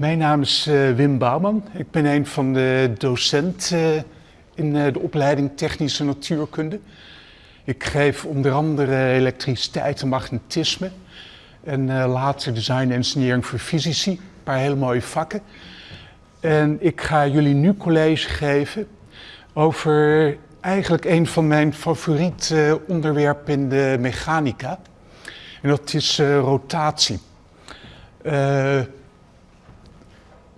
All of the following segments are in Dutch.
Mijn naam is uh, Wim Bouwman. Ik ben een van de docenten uh, in uh, de opleiding Technische Natuurkunde. Ik geef onder andere elektriciteit en magnetisme. En later design en engineering voor fysici. Een paar hele mooie vakken. En ik ga jullie nu college geven over eigenlijk een van mijn favoriete onderwerpen in de mechanica. En dat is rotatie.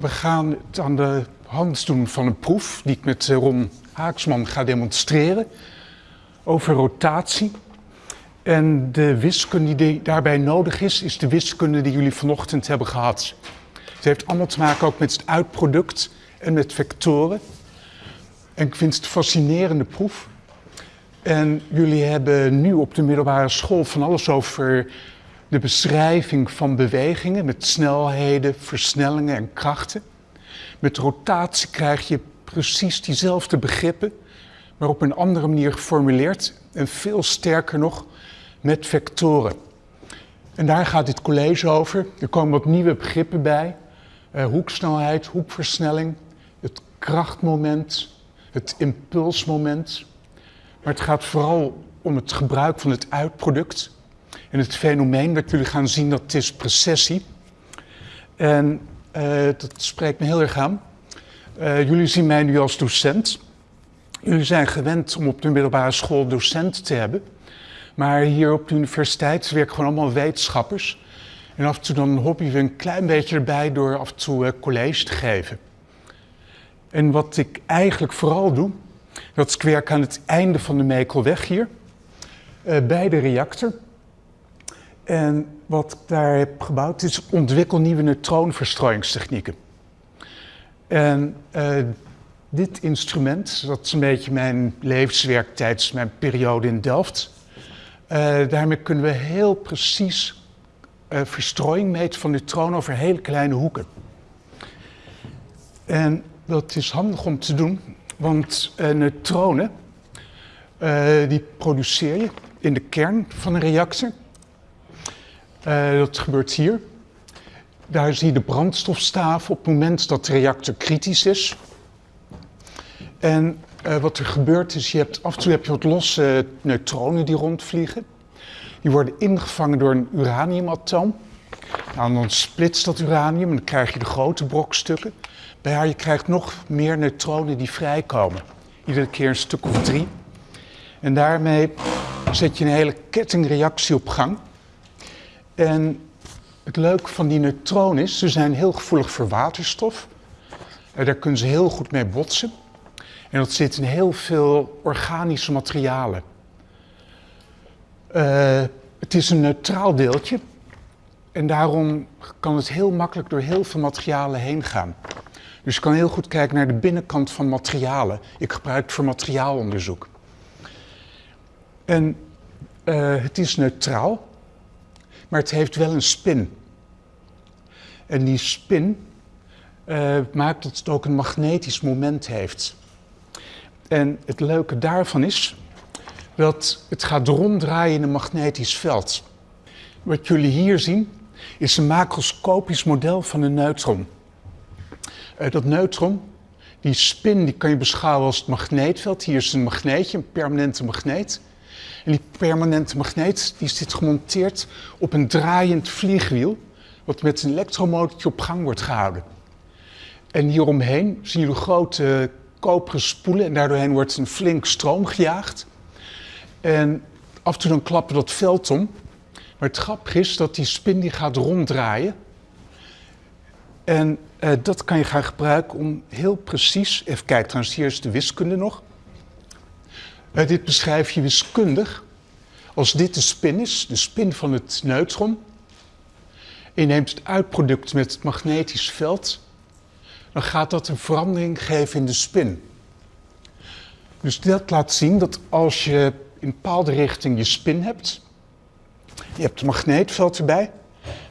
We gaan het aan de hand doen van een proef die ik met Ron Haaksman ga demonstreren over rotatie. En de wiskunde die daarbij nodig is, is de wiskunde die jullie vanochtend hebben gehad. Het heeft allemaal te maken ook met het uitproduct en met vectoren. En ik vind het een fascinerende proef. En jullie hebben nu op de middelbare school van alles over de beschrijving van bewegingen met snelheden, versnellingen en krachten. Met rotatie krijg je precies diezelfde begrippen, maar op een andere manier geformuleerd en veel sterker nog met vectoren. En daar gaat dit college over. Er komen wat nieuwe begrippen bij. Uh, hoeksnelheid, hoekversnelling, het krachtmoment, het impulsmoment. Maar het gaat vooral om het gebruik van het uitproduct en het fenomeen dat jullie gaan zien, dat is precessie. En uh, dat spreekt me heel erg aan. Uh, jullie zien mij nu als docent. Jullie zijn gewend om op de middelbare school docent te hebben. Maar hier op de universiteit werken gewoon allemaal wetenschappers. En af en toe dan hobbyen we een klein beetje erbij door af en toe uh, college te geven. En wat ik eigenlijk vooral doe, dat is ik werk aan het einde van de Mekelweg hier. bij de reactor. En wat ik daar heb gebouwd is ontwikkel nieuwe neutronenverstrooiingstechnieken. En uh, dit instrument, dat is een beetje mijn levenswerk tijdens mijn periode in Delft. Uh, daarmee kunnen we heel precies uh, verstrooiing meten van neutronen over hele kleine hoeken. En dat is handig om te doen, want neutronen die produceer je in de kern van een reactor. Uh, dat gebeurt hier. Daar zie je de brandstofstaaf op het moment dat de reactor kritisch is. En uh, wat er gebeurt is, je hebt, af en toe heb je wat losse neutronen die rondvliegen. Die worden ingevangen door een uraniumatoom. Nou, dan splitst dat uranium en dan krijg je de grote brokstukken. Bij haar je krijgt nog meer neutronen die vrijkomen. Iedere keer een stuk of drie. En daarmee zet je een hele kettingreactie op gang. En het leuke van die neutronen is, ze zijn heel gevoelig voor waterstof. En daar kunnen ze heel goed mee botsen. En dat zit in heel veel organische materialen. Uh, het is een neutraal deeltje. En daarom kan het heel makkelijk door heel veel materialen heen gaan. Dus je kan heel goed kijken naar de binnenkant van materialen. Ik gebruik het voor materiaalonderzoek. En uh, het is neutraal maar het heeft wel een spin. En die spin uh, maakt dat het ook een magnetisch moment heeft. En het leuke daarvan is dat het gaat ronddraaien in een magnetisch veld. Wat jullie hier zien is een macroscopisch model van een neutron. Uh, dat neutron, die spin, die kan je beschouwen als het magneetveld. Hier is een magneetje, een permanente magneet. En die permanente magneet die zit gemonteerd op een draaiend vliegwiel, wat met een elektromotortje op gang wordt gehouden. En hieromheen zien jullie grote koperen spoelen en daardoorheen wordt een flink stroom gejaagd. En af en toe dan klappen dat veld om. Maar het grappige is dat die spin die gaat ronddraaien. En eh, dat kan je gaan gebruiken om heel precies, even kijken trouwens, hier is de wiskunde nog. Uh, dit beschrijf je wiskundig. Als dit de spin is, de spin van het neutron, en je neemt het uitproduct met het magnetisch veld, dan gaat dat een verandering geven in de spin. Dus dat laat zien dat als je in bepaalde richting je spin hebt, je hebt het magneetveld erbij,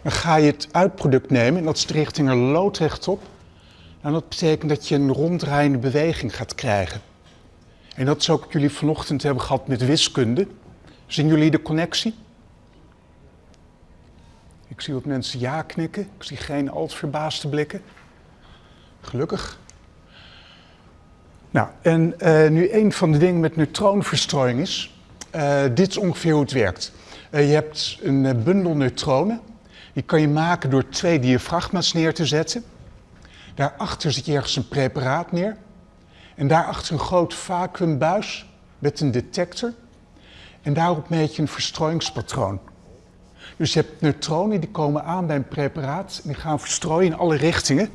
dan ga je het uitproduct nemen en dat is de richting er loodrecht op. En dat betekent dat je een ronddraaiende beweging gaat krijgen. En dat ook wat jullie vanochtend hebben gehad met wiskunde. Zien jullie de connectie? Ik Ik zie wat mensen ja knikken. Ik zie geen al verbaasde blikken. Gelukkig. Nou, en uh, nu een van de dingen met neutronenverstrooiing is. Uh, dit is ongeveer hoe het werkt. Uh, je hebt een bundel neutronen. Die kan je maken door twee diafragma's neer te zetten. Daarachter zet je ergens een preparaat neer. En daarachter een groot vacuümbuis met een detector. En daarop meet je een verstrooiingspatroon. Dus je hebt neutronen die komen aan bij een preparaat en die gaan verstrooien in alle richtingen.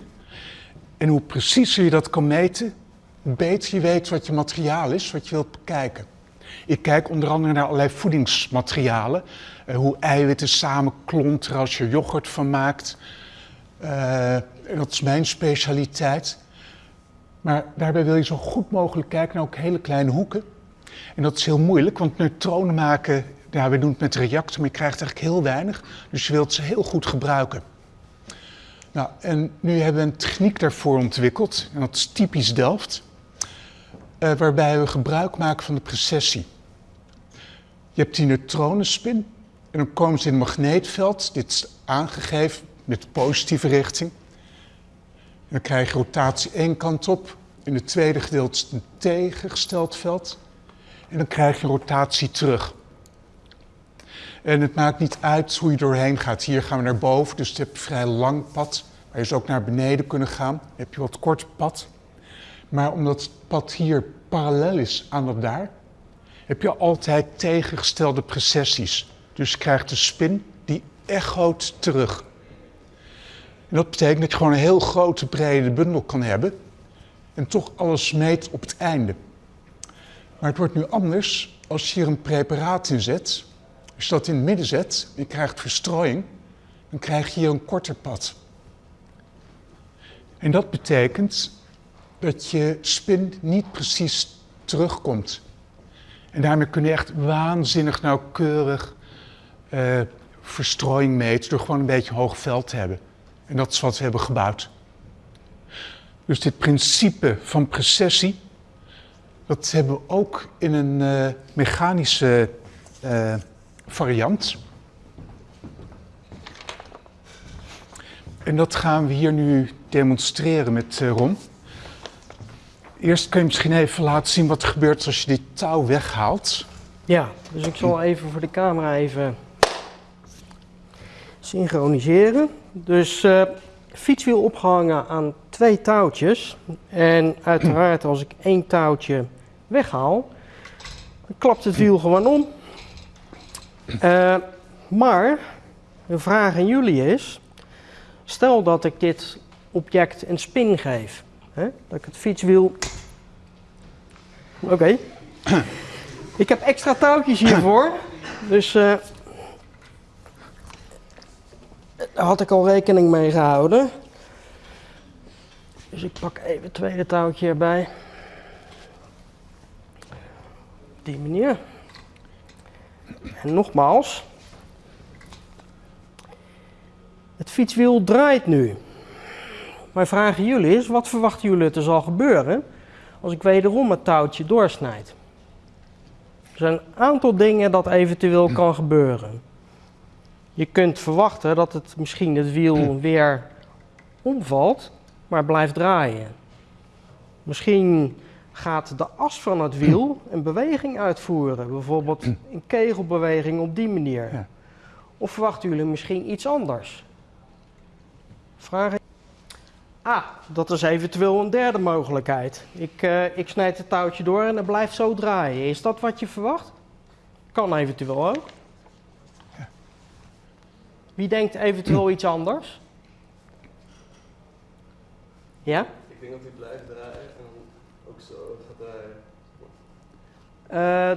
En hoe preciezer je dat kan meten, hoe beter je weet wat je materiaal is, wat je wilt bekijken. Ik kijk onder andere naar allerlei voedingsmaterialen, eh, hoe eiwitten samenklonteren als je yoghurt van maakt. Uh, dat is mijn specialiteit. Maar daarbij wil je zo goed mogelijk kijken naar ook hele kleine hoeken. En dat is heel moeilijk, want neutronen maken, ja, we doen het met de reactor, maar je krijgt eigenlijk heel weinig. Dus je wilt ze heel goed gebruiken. Nou, en nu hebben we een techniek daarvoor ontwikkeld, en dat is typisch Delft, uh, waarbij we gebruik maken van de precessie. Je hebt die neutronenspin en dan komen ze in een magneetveld, dit is aangegeven met positieve richting. Dan krijg je rotatie één kant op, in het tweede gedeelte is een tegengesteld veld. En dan krijg je rotatie terug. En het maakt niet uit hoe je doorheen gaat. Hier gaan we naar boven, dus je hebt een vrij lang pad. Maar je zou ook naar beneden kunnen gaan. Dan heb je wat kort pad. Maar omdat het pad hier parallel is aan dat daar, heb je altijd tegengestelde precessies. Dus je krijgt de spin die echoot terug. En dat betekent dat je gewoon een heel grote brede bundel kan hebben en toch alles meet op het einde. Maar het wordt nu anders als je hier een preparaat in zet. Als je dat in het midden zet, je krijgt verstrooiing, dan krijg je hier een korter pad. En dat betekent dat je spin niet precies terugkomt. En daarmee kun je echt waanzinnig nauwkeurig uh, verstrooiing meten door gewoon een beetje hoog veld te hebben. En dat is wat we hebben gebouwd. Dus dit principe van precessie, dat hebben we ook in een uh, mechanische uh, variant. En dat gaan we hier nu demonstreren met uh, Ron. Eerst kun je misschien even laten zien wat er gebeurt als je dit touw weghaalt. Ja, dus ik zal even voor de camera even synchroniseren. Dus uh, fietswiel opgehangen aan twee touwtjes. En uiteraard als ik één touwtje weghaal, dan klapt het wiel gewoon om. Uh, maar de vraag aan jullie is, stel dat ik dit object een spin geef. Hè? Dat ik het fietswiel... Oké. Ik heb extra touwtjes hiervoor. Dus uh, daar had ik al rekening mee gehouden. Dus ik pak even het tweede touwtje erbij. Op die manier. En nogmaals. Het fietswiel draait nu. Mijn vraag aan jullie is, wat verwachten jullie dat er zal gebeuren als ik wederom het touwtje doorsnijd? Er zijn een aantal dingen dat eventueel kan gebeuren. Je kunt verwachten dat het misschien het wiel weer omvalt, maar blijft draaien. Misschien gaat de as van het wiel een beweging uitvoeren, bijvoorbeeld een kegelbeweging op die manier. Of verwachten jullie misschien iets anders? Vragen? Ah, dat is eventueel een derde mogelijkheid. Ik, uh, ik snijd het touwtje door en het blijft zo draaien. Is dat wat je verwacht? Kan eventueel ook. Wie denkt eventueel iets anders? Ja? Ik denk dat hij blijft draaien en ook zo gaat draaien.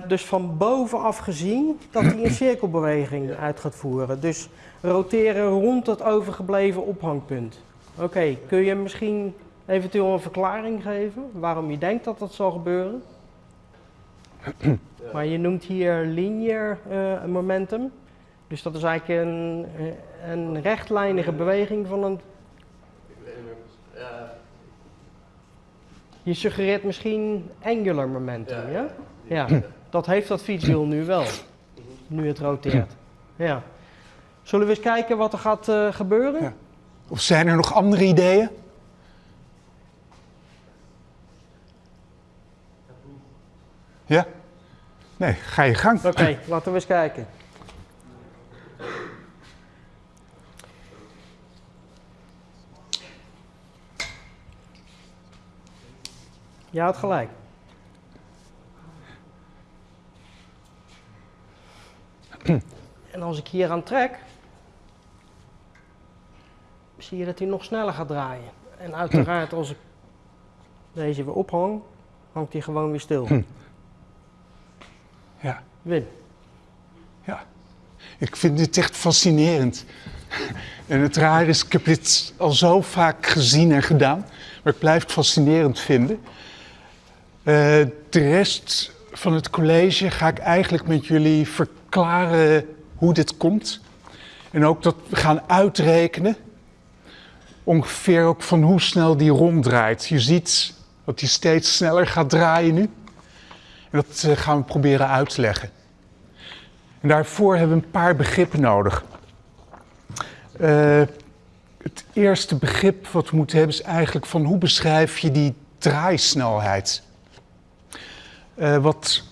Uh, dus van bovenaf gezien dat hij een cirkelbeweging uit gaat voeren. Dus roteren rond het overgebleven ophangpunt. Oké, okay, kun je misschien eventueel een verklaring geven waarom je denkt dat dat zal gebeuren? Ja. Maar je noemt hier linear uh, momentum. Dus dat is eigenlijk een, een rechtlijnige beweging van een. Ja. Je suggereert misschien angular momentum, ja? Ja, dat heeft dat fietswiel nu wel, nu het roteert. Ja. Zullen we eens kijken wat er gaat eh, gebeuren? Ja. Of zijn er nog andere ideeën? Ja? Nee, ga je gang. Oké, laten we eens kijken. Je had gelijk. En als ik hier aan trek, zie je dat hij nog sneller gaat draaien. En uiteraard als ik deze weer ophang, hangt hij gewoon weer stil. Ja. Win. Ja, ik vind dit echt fascinerend. En het raar is, ik heb dit al zo vaak gezien en gedaan, maar ik blijf het fascinerend vinden. Eh, de rest van het college ga ik eigenlijk met jullie verklaren hoe dit komt. En ook dat we gaan uitrekenen, ongeveer ook van hoe snel die ronddraait. Je ziet dat hij steeds sneller gaat draaien nu. En dat eh, gaan we proberen uit te leggen. En daarvoor hebben we een paar begrippen nodig. Eh, het eerste begrip wat we moeten hebben is eigenlijk van hoe beschrijf je die draaisnelheid? Eh, wat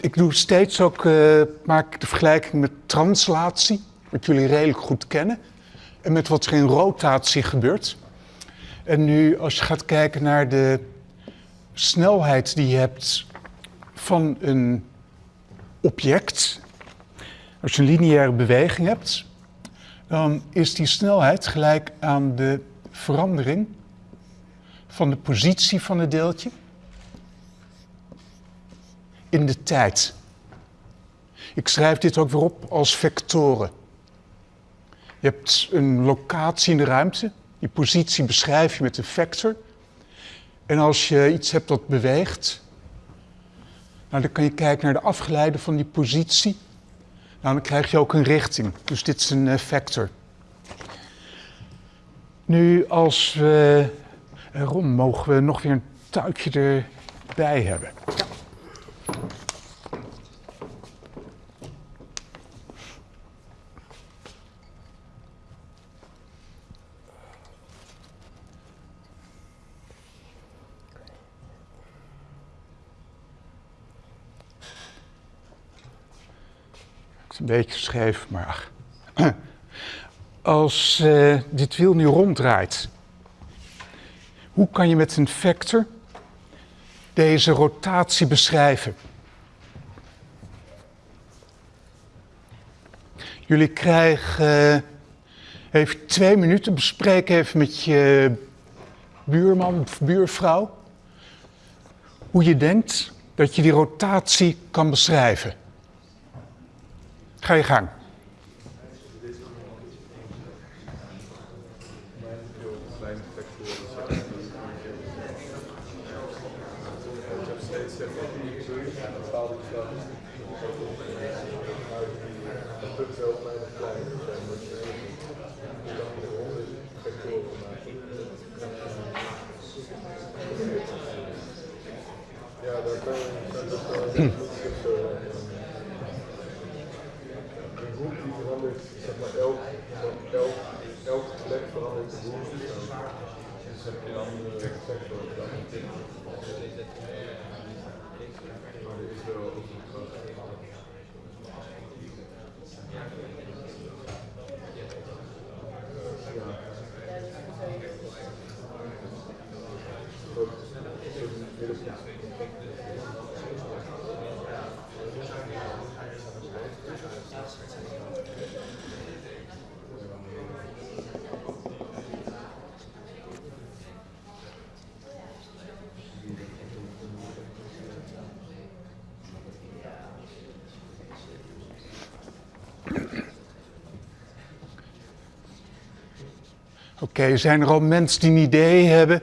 ik doe steeds ook, eh, maak ik de vergelijking met translatie, wat jullie redelijk goed kennen, en met wat er in rotatie gebeurt. En nu als je gaat kijken naar de snelheid die je hebt van een object, als je een lineaire beweging hebt, dan is die snelheid gelijk aan de verandering van de positie van het deeltje in de tijd. Ik schrijf dit ook weer op als vectoren. Je hebt een locatie in de ruimte, die positie beschrijf je met een vector. En als je iets hebt dat beweegt, nou, dan kan je kijken naar de afgeleide van die positie. Nou, dan krijg je ook een richting. Dus dit is een uh, vector. Nu, als we. Ron, mogen we nog weer een tuikje erbij hebben? Een beetje scheef, maar. Als uh, dit wiel nu ronddraait, hoe kan je met een vector deze rotatie beschrijven? Jullie krijgen uh, even twee minuten, bespreek even met je buurman of buurvrouw hoe je denkt dat je die rotatie kan beschrijven. Ga je gang. Oké, okay, zijn er al mensen die een idee hebben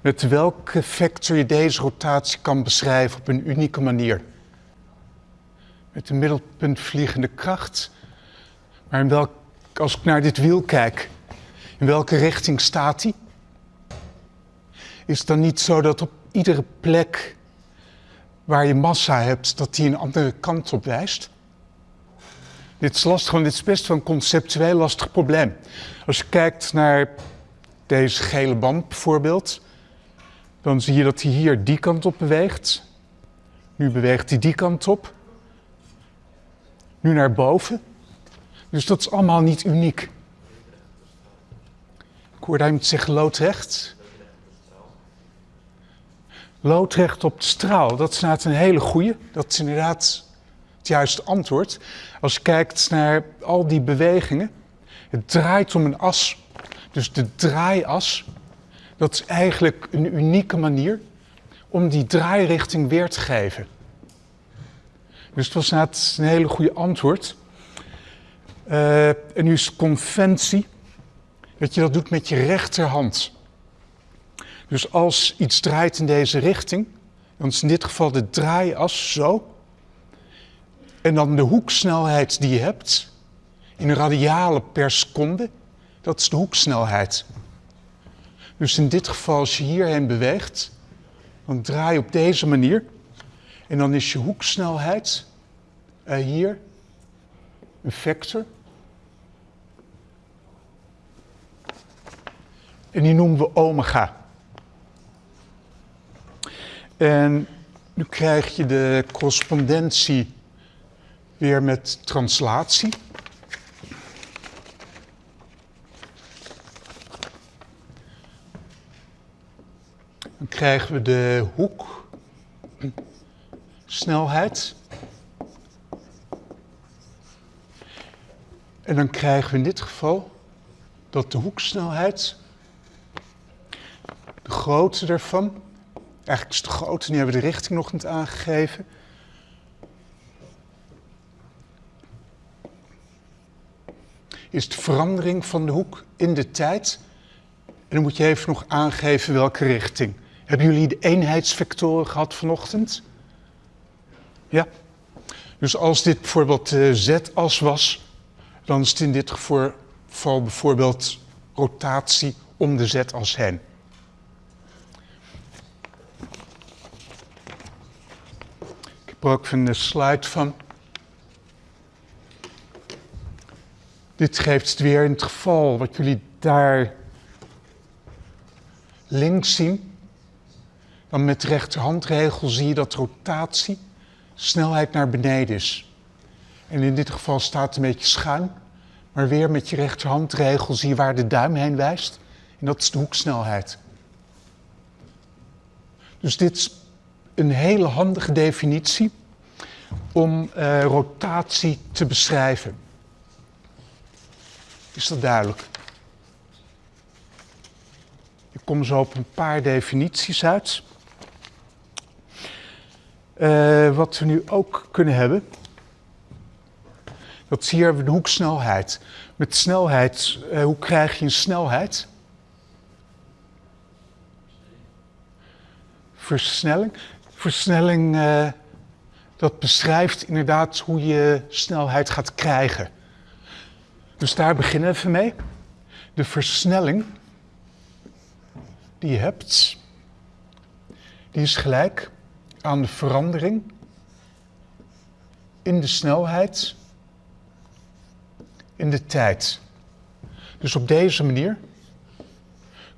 met welke vector je deze rotatie kan beschrijven op een unieke manier? Met een middelpunt vliegende kracht, maar in welk, als ik naar dit wiel kijk, in welke richting staat hij? Is het dan niet zo dat op iedere plek waar je massa hebt, dat die een andere kant op wijst? Dit is lastig, want dit is best wel een conceptueel lastig probleem. Als je kijkt naar deze gele band bijvoorbeeld, dan zie je dat hij hier die kant op beweegt. Nu beweegt hij die kant op. Nu naar boven. Dus dat is allemaal niet uniek. Ik hoorde iemand zeggen loodrecht. Loodrecht op de straal, dat is een hele goeie. Dat is inderdaad het juiste antwoord. Als je kijkt naar al die bewegingen, het draait om een as. Dus de draaias, dat is eigenlijk een unieke manier om die draairichting weer te geven. Dus het was inderdaad een hele goede antwoord. Uh, en nu is conventie dat je dat doet met je rechterhand. Dus als iets draait in deze richting, dan is in dit geval de draaias zo. En dan de hoeksnelheid die je hebt, in radialen per seconde, dat is de hoeksnelheid. Dus in dit geval, als je hierheen beweegt, dan draai je op deze manier. En dan is je hoeksnelheid uh, hier een vector. En die noemen we omega. En nu krijg je de correspondentie weer met translatie. Dan krijgen we de hoek, snelheid. En dan krijgen we in dit geval dat de hoeksnelheid, de grootte ervan, eigenlijk is de grootte, nu hebben we de richting nog niet aangegeven. Is de verandering van de hoek in de tijd. En dan moet je even nog aangeven welke richting. Hebben jullie de eenheidsvectoren gehad vanochtend? Ja? Dus als dit bijvoorbeeld de z-as was, dan is het in dit geval bijvoorbeeld rotatie om de z-as heen. Ik heb er ook een slide van. Dit geeft het weer in het geval wat jullie daar links zien. Dan met de rechterhandregel zie je dat rotatie snelheid naar beneden is. En in dit geval staat het een beetje schuin. Maar weer met je rechterhandregel zie je waar de duim heen wijst. En dat is de hoeksnelheid. Dus dit is een hele handige definitie om uh, rotatie te beschrijven. Is dat duidelijk? Ik kom zo op een paar definities uit. Uh, wat we nu ook kunnen hebben, dat zie je de hoeksnelheid. Met snelheid, uh, hoe krijg je een snelheid? Versnelling. Versnelling, uh, dat beschrijft inderdaad hoe je snelheid gaat krijgen. Dus daar beginnen we even mee. De versnelling die je hebt, die is gelijk aan de verandering in de snelheid in de tijd. Dus op deze manier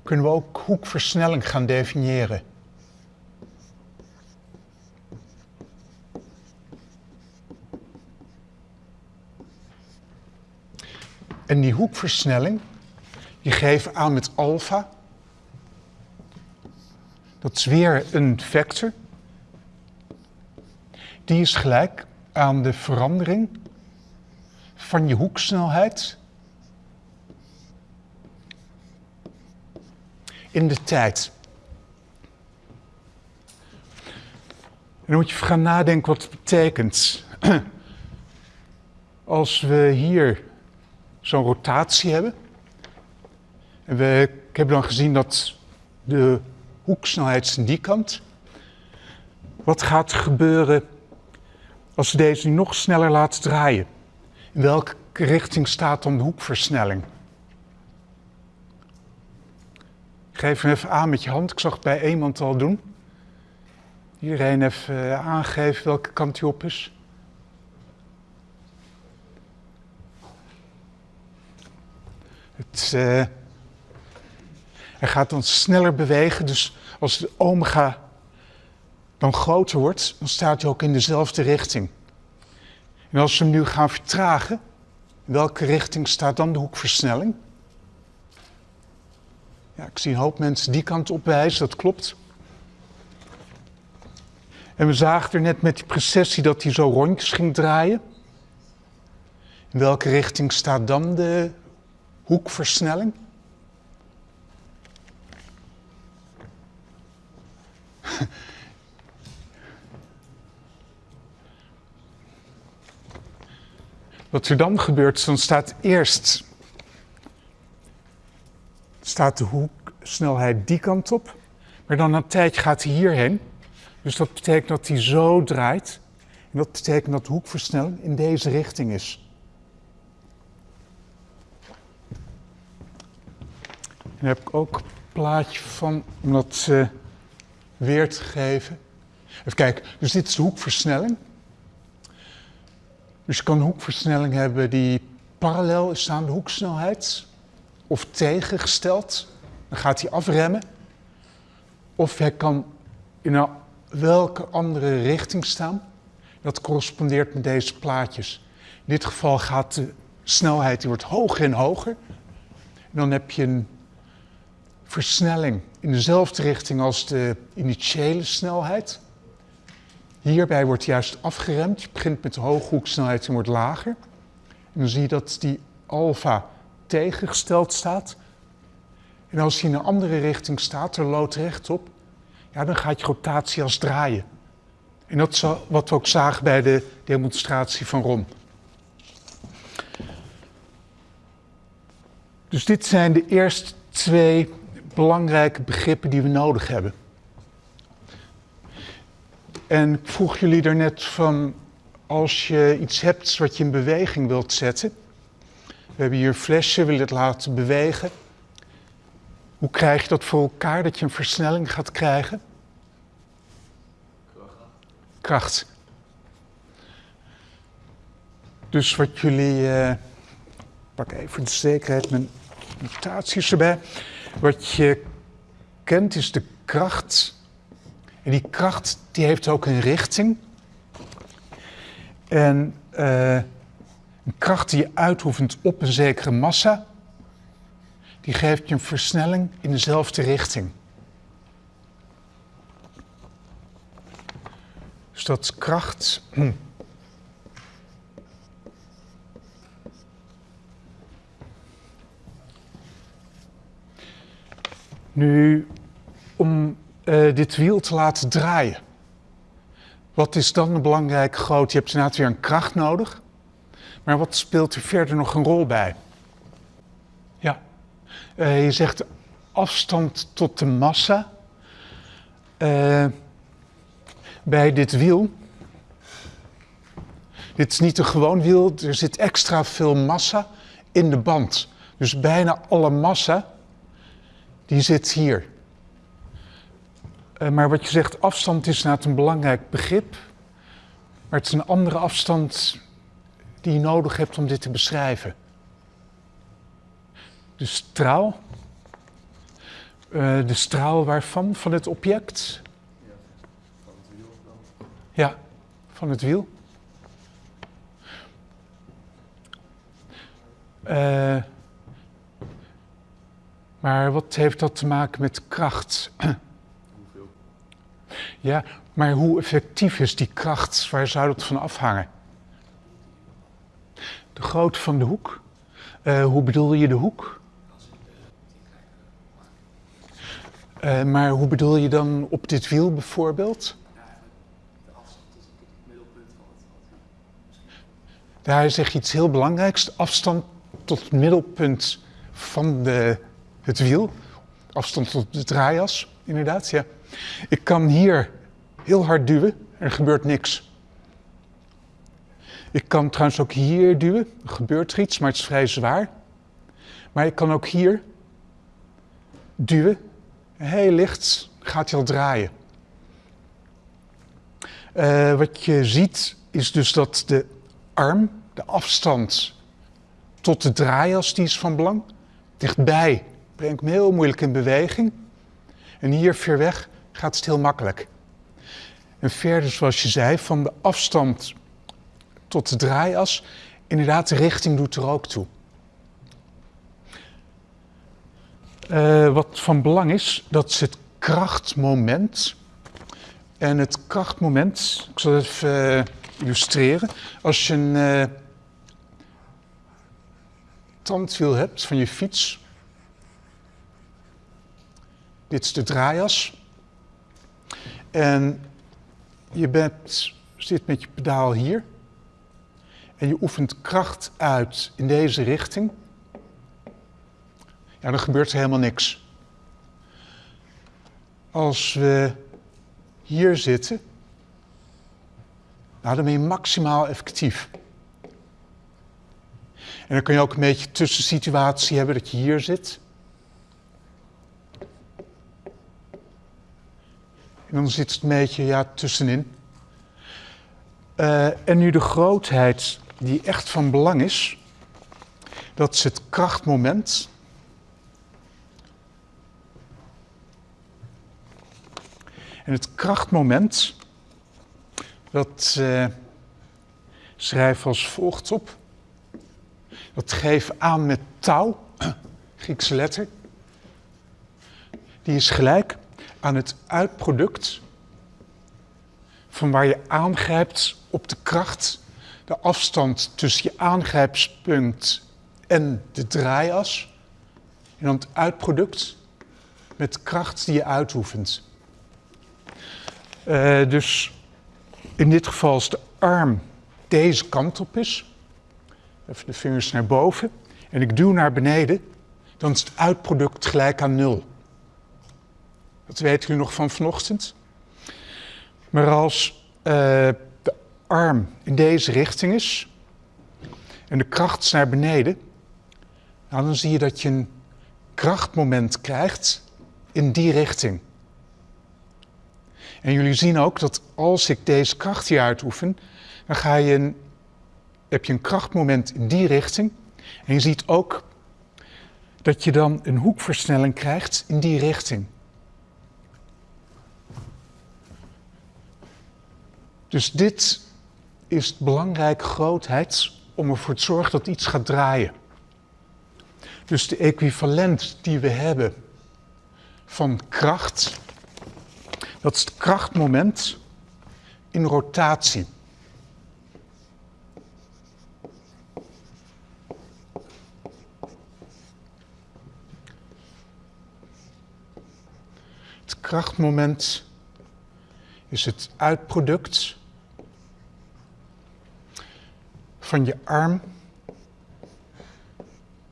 kunnen we ook hoekversnelling gaan definiëren. En die hoekversnelling, die geven aan met alfa. Dat is weer een vector. Die is gelijk aan de verandering van je hoeksnelheid in de tijd. En dan moet je gaan nadenken wat het betekent. Als we hier zo'n rotatie hebben. En we, ik heb dan gezien dat de hoeksnelheid is die kant. Wat gaat er gebeuren als we deze nu nog sneller laten draaien? In welke richting staat dan de hoekversnelling? Geef hem even aan met je hand. Ik zag het bij iemand al doen. Iedereen even eh, aangeven welke kant hij op is. Het, eh, hij gaat dan sneller bewegen, dus als de omega dan groter wordt, dan staat hij ook in dezelfde richting. En als we hem nu gaan vertragen, in welke richting staat dan de hoekversnelling? Ja, ik zie een hoop mensen die kant op wijzen, dat klopt. En we zagen er net met die precessie dat hij zo rondjes ging draaien. In welke richting staat dan de hoekversnelling? Wat er dan gebeurt, dan staat eerst staat de hoeksnelheid die kant op, maar dan na een tijdje gaat hij hierheen. Dus dat betekent dat hij zo draait. En dat betekent dat de hoekversnelling in deze richting is. Daar heb ik ook een plaatje van om dat uh, weer te geven. Even kijken, dus dit is de hoekversnelling. Dus je kan een hoekversnelling hebben die parallel is aan de hoeksnelheid. Of tegengesteld. Dan gaat hij afremmen. Of hij kan in welke andere richting staan. Dat correspondeert met deze plaatjes. In dit geval gaat de snelheid die wordt hoger en hoger. En dan heb je een versnelling in dezelfde richting als de initiële snelheid. Hierbij wordt juist afgeremd. Je begint met de hoge hoeksnelheid en wordt lager. En dan zie je dat die alfa tegengesteld staat. En als hij in een andere richting staat, er loodrecht op, ja, dan gaat je rotatie als draaien. En dat is wat we ook zagen bij de demonstratie van Rom. Dus dit zijn de eerste twee belangrijke begrippen die we nodig hebben. En ik vroeg jullie daarnet van, als je iets hebt wat je in beweging wilt zetten. We hebben hier een flesje, wil het laten bewegen. Hoe krijg je dat voor elkaar, dat je een versnelling gaat krijgen? Kracht. Dus wat jullie, uh, pak even de zekerheid mijn notaties erbij. Wat je kent is de kracht. En die kracht die heeft ook een richting. En uh, een kracht die je uitoefent op een zekere massa, die geeft je een versnelling in dezelfde richting. Dus dat kracht. Nu, om uh, dit wiel te laten draaien, wat is dan een belangrijk groot? Je hebt inderdaad weer een kracht nodig. Maar wat speelt er verder nog een rol bij? Ja, uh, je zegt afstand tot de massa. Uh, bij dit wiel. Dit is niet een gewoon wiel, er zit extra veel massa in de band. Dus bijna alle massa, die zit hier. Uh, maar wat je zegt, afstand is inderdaad een belangrijk begrip. Maar het is een andere afstand die je nodig hebt om dit te beschrijven. De straal. Uh, de straal waarvan? Van het object? Ja, van het wiel. Uh, maar wat heeft dat te maken met kracht? Hoeveel? Ja, maar hoe effectief is die kracht? Waar zou dat van afhangen? De grootte van de hoek? Uh, hoe bedoel je de hoek? Uh, maar hoe bedoel je dan op dit wiel bijvoorbeeld? Daar zeg je iets heel belangrijks. Afstand tot het middelpunt van de, het wiel. Afstand tot de draaias, inderdaad. Ja. Ik kan hier heel hard duwen en er gebeurt niks. Ik kan trouwens ook hier duwen. Er gebeurt iets, maar het is vrij zwaar. Maar ik kan ook hier duwen. Heel licht gaat hij al draaien. Uh, wat je ziet is dus dat de arm, de afstand tot de draaias, die is van belang. dichtbij breng ik me heel moeilijk in beweging. En hier ver weg gaat het heel makkelijk. En verder, zoals je zei, van de afstand tot de draaias, inderdaad, de richting doet er ook toe. Uh, wat van belang is, dat is het krachtmoment. En het krachtmoment, ik zal het even uh, illustreren. Als je een uh, tandwiel hebt van je fiets, dit is de draaias. En je bent, zit met je pedaal hier. En je oefent kracht uit in deze richting. Ja, dan gebeurt er helemaal niks. Als we hier zitten, nou, dan ben je maximaal effectief. En dan kun je ook een beetje tussensituatie hebben dat je hier zit. En dan zit het een beetje ja, tussenin. Uh, en nu de grootheid die echt van belang is, dat is het krachtmoment. En het krachtmoment, dat uh, schrijf als volgt op. Dat geef aan met touw, Griekse letter. Die is gelijk aan het uitproduct van waar je aangrijpt op de kracht, de afstand tussen je aangrijpspunt en de draaias. En dan het uitproduct met kracht die je uitoefent. Uh, dus in dit geval als de arm deze kant op is, even de vingers naar boven, en ik duw naar beneden, dan is het uitproduct gelijk aan nul. Dat weten u nog van vanochtend. Maar als uh, de arm in deze richting is en de kracht is naar beneden, nou, dan zie je dat je een krachtmoment krijgt in die richting. En jullie zien ook dat als ik deze kracht hier uitoefen, dan ga je een, heb je een krachtmoment in die richting. En je ziet ook dat je dan een hoekversnelling krijgt in die richting. Dus dit is belangrijke grootheid om ervoor te zorgen dat iets gaat draaien. Dus de equivalent die we hebben van kracht, dat is het krachtmoment in rotatie. Het krachtmoment is het uitproduct van je arm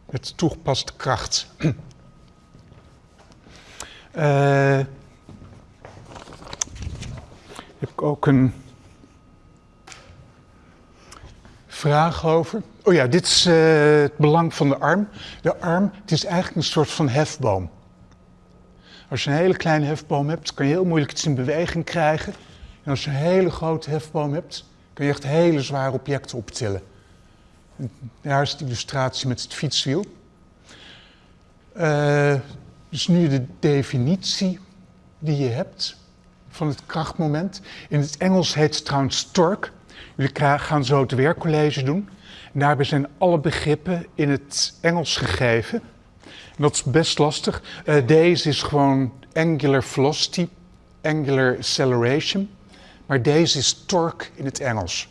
met toegepaste kracht. uh, heb ik ook een vraag over. Oh ja, dit is uh, het belang van de arm. De arm, het is eigenlijk een soort van hefboom. Als je een hele kleine hefboom hebt, kan je heel moeilijk iets in beweging krijgen. En als je een hele grote hefboom hebt, kun je echt hele zware objecten optillen. daar is de illustratie met het fietswiel. Uh, dus nu de definitie die je hebt van het krachtmoment. In het Engels heet het trouwens torque. Jullie gaan zo het werkcollege doen. En daarbij zijn alle begrippen in het Engels gegeven. En dat is best lastig. Uh, deze is gewoon angular velocity, angular acceleration. Maar deze is torque in het Engels.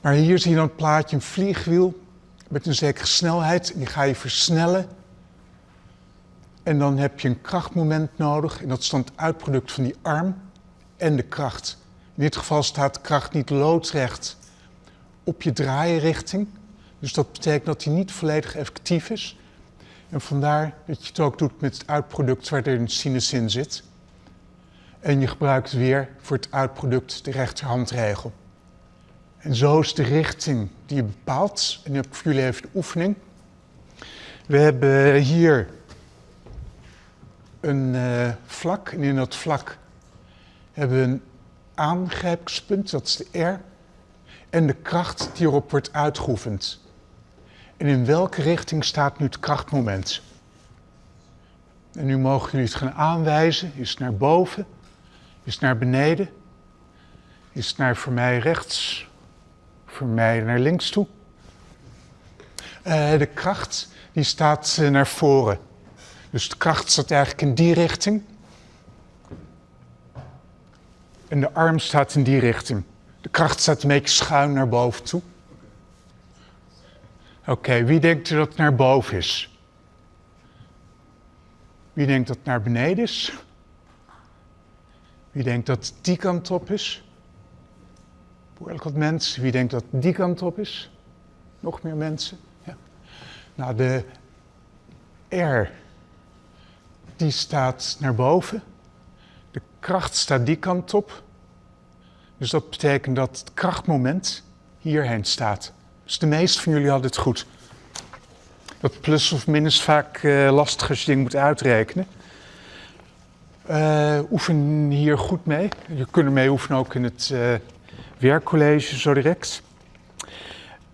Maar hier zie je dan een plaatje, een vliegwiel met een zekere snelheid. Die ga je versnellen. En dan heb je een krachtmoment nodig. En dat is dan het uitproduct van die arm en de kracht. In dit geval staat de kracht niet loodrecht op je draaienrichting. Dus dat betekent dat hij niet volledig effectief is. En vandaar dat je het ook doet met het uitproduct waar er een sinus in zit. En je gebruikt weer voor het uitproduct de rechterhandregel. En zo is de richting die je bepaalt. En nu heb ik voor jullie even de oefening. We hebben hier een uh, vlak. En in dat vlak hebben we een aangrijpingspunt, dat is de R. En de kracht die erop wordt uitgeoefend. En in welke richting staat nu het krachtmoment? En nu mogen jullie het gaan aanwijzen. Is het naar boven? Is naar beneden? Is naar voor mij rechts? Voor mij naar links toe? Uh, de kracht die staat uh, naar voren. Dus de kracht staat eigenlijk in die richting. En de arm staat in die richting. De kracht staat een beetje schuin naar boven toe. Oké, wie denkt dat het naar boven is? Wie denkt dat het naar beneden is? Wie denkt dat die kant op is? Behoorlijk wat mensen. Wie denkt dat die kant op is? Nog meer mensen? Ja. Nou, de R, die staat naar boven. De kracht staat die kant op. Dus dat betekent dat het krachtmoment hierheen staat. Dus de meeste van jullie hadden het goed. Dat plus of min is vaak lastig als je dingen moet uitrekenen. Uh, oefen hier goed mee. Je kunt ermee oefenen ook in het uh, werkcollege zo direct.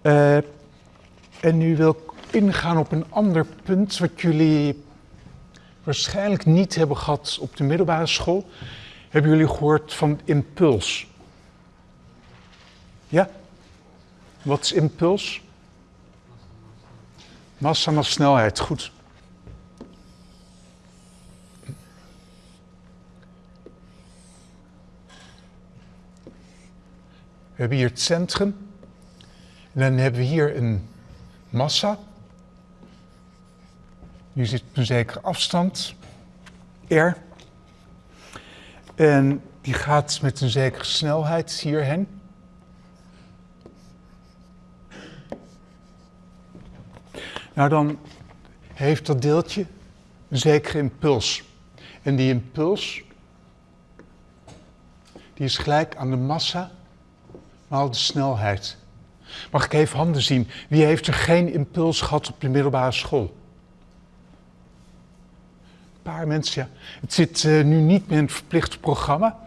en nu wil ik ingaan op een ander punt wat jullie waarschijnlijk niet hebben gehad op de middelbare school. Hebben jullie gehoord van impuls? Ja? Wat is impuls? Massa maar snelheid, goed. Hebben hier het centrum. En dan hebben we hier een massa. Nu zit op een zekere afstand, R. En die gaat met een zekere snelheid hierheen. Nou, dan heeft dat deeltje een zekere impuls. En die impuls, die is gelijk aan de massa maal de snelheid. Mag ik even handen zien? Wie heeft er geen impuls gehad op de middelbare school? Een paar mensen, ja. Het zit uh, nu niet meer in het verplichte programma.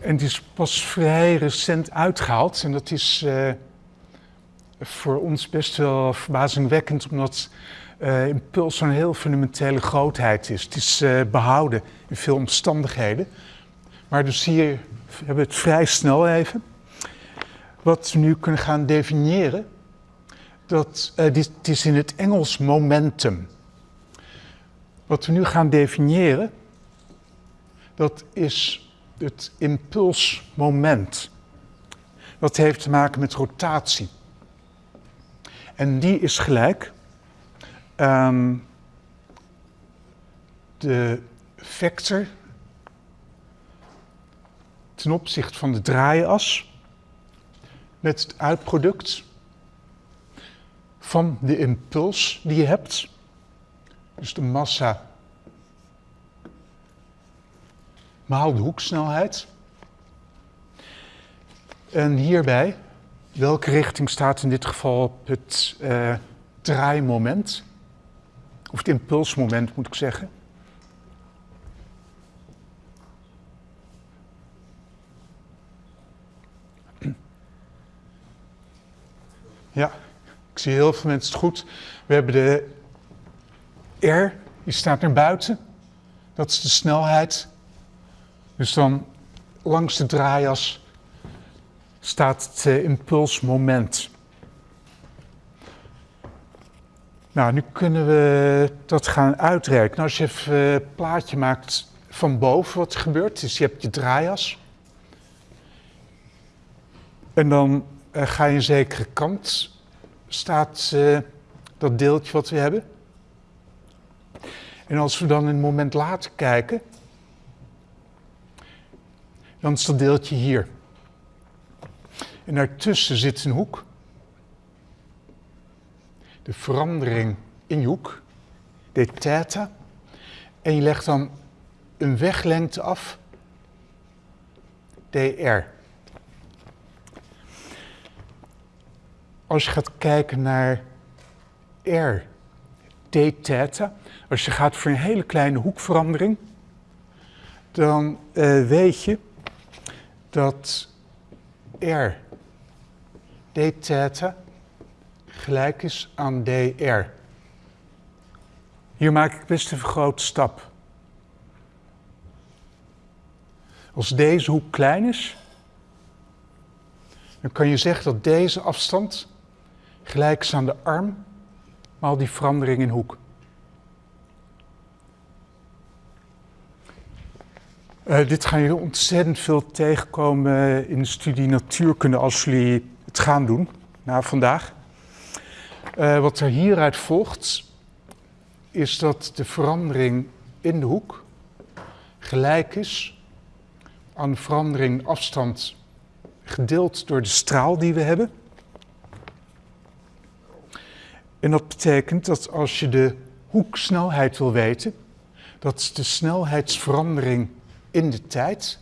En het is pas vrij recent uitgehaald. En dat is... Uh, voor ons best wel verbazingwekkend, omdat uh, impuls zo'n heel fundamentele grootheid is. Het is behouden in veel omstandigheden. Maar dus hier hebben we het vrij snel even. Wat we nu kunnen gaan definiëren, dat, uh, dit, is in het Engels momentum. Wat we nu gaan definiëren, dat is het impulsmoment. Dat heeft te maken met rotatie. En die is gelijk aan de vector ten opzichte van de draaias met het uitproduct van de impuls die je hebt. Dus de massa maal de hoeksnelheid. En hierbij Welke richting staat in dit geval op het uh, draaimoment? Of het impulsmoment moet ik zeggen. Ja, ik zie heel veel mensen het goed. We hebben de R, die staat naar buiten. Dat is de snelheid. Dus dan langs de draaias staat het uh, impulsmoment. Nou, nu kunnen we dat gaan uitrekenen. Als je even een uh, plaatje maakt van boven wat er gebeurt, dus je hebt je draaias. En dan uh, ga je een zekere kant, staat uh, dat deeltje wat we hebben. En als we dan een moment later kijken, dan is dat deeltje hier. En daartussen zit een hoek. De verandering in je hoek, de theta. En je legt dan een weglengte af, dr. Als je gaat kijken naar r, d theta, als je gaat voor een hele kleine hoekverandering, dan uh, weet je dat r d theta gelijk is aan dr. Hier maak ik best een grote stap. Als deze hoek klein is, dan kan je zeggen dat deze afstand gelijk is aan de arm, maal die verandering in hoek. Uh, dit gaan jullie ontzettend veel tegenkomen in de studie natuurkunde als jullie het gaan doen na vandaag. Uh, wat er hieruit volgt, is dat de verandering in de hoek gelijk is aan de verandering afstand gedeeld door de straal die we hebben. En dat betekent dat als je de hoeksnelheid wil weten, dat is de snelheidsverandering in de tijd.